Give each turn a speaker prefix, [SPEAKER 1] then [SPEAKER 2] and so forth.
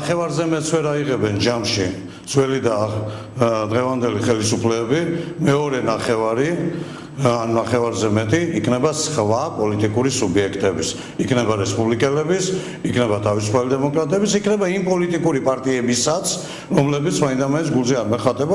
[SPEAKER 1] ახევარზე მეც ვერ აიღებენ ჯამში ძველი და დღევანდელი ხელისუფლებები მეორე ნახევარი ან ნახევარზე მეტი იქნება სხვა პოლიტიკური სუბიექტების. იქნება რესპუბლიკელების იქნება თავისუფალი დემოკრატების იქნება იმ პოლიტიკური პარტიებისაც რომლებიც მაინდამაინც გულზე არ მეხატება